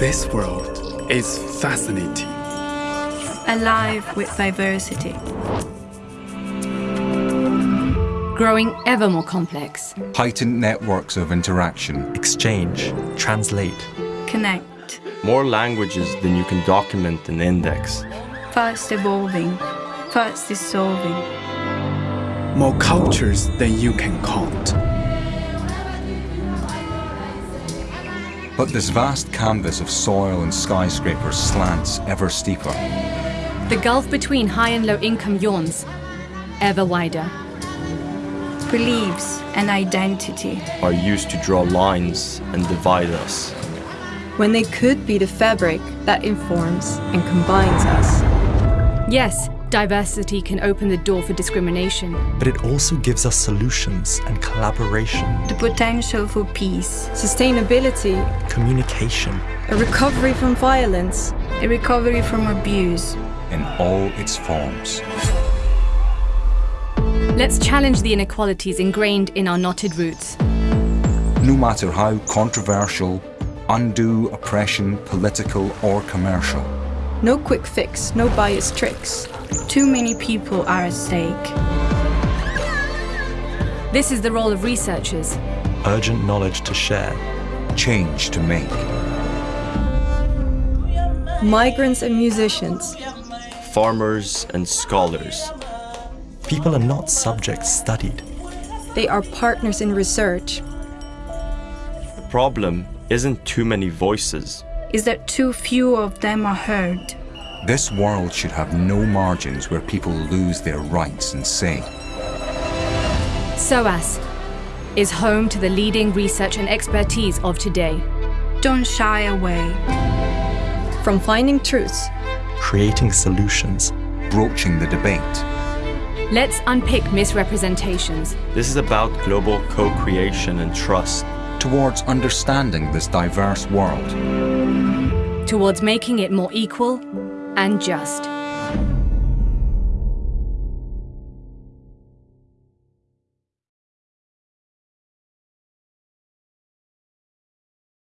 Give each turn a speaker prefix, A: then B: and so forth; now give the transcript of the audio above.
A: This world is fascinating.
B: alive with diversity.
C: Growing ever more complex.
D: Heightened networks of interaction.
E: Exchange, translate,
B: Connect.
F: More languages than you can document and index.
B: Fast evolving. Fast dissolving.
A: More cultures than you can count.
D: But this vast canvas of soil and skyscrapers slants ever steeper.
C: The gulf between high and low income yawns, ever wider.
B: Beliefs and identity.
F: Are used to draw lines and divide us.
G: when they could be the fabric that informs and combines us.
C: Yes, diversity can open the door for discrimination.
E: but it also gives us solutions and collaboration,
B: The potential for peace.
G: Sustainability,
E: communication,
G: a recovery from violence,
B: A recovery from abuse.
D: in all its forms.
C: Let's challenge the inequalities ingrained in our knotted roots.
D: No matter how controversial, undue oppression, political or commercial.
G: No quick fix, no bias tricks.
B: Too many people are at stake.
C: This is the role of researchers.
E: urgent knowledge to share,
D: Change to make.
G: Migrants and musicians,
F: Farmers and scholars.
E: People are not subjects studied.
G: they are partners in research.
F: The problem isn't too many voices.
B: Is that too few of them are heard.
D: This world should have no margins where people lose their rights and say.
C: SOAS is home to the leading research and expertise of today.
B: Don't shy away.
G: From finding truths,
E: creating solutions,
D: broaching the debate.
C: Let's unpick misrepresentations.
F: This is about global co creation and trust.
D: towards understanding this diverse world.
C: Towards making it more equal and just.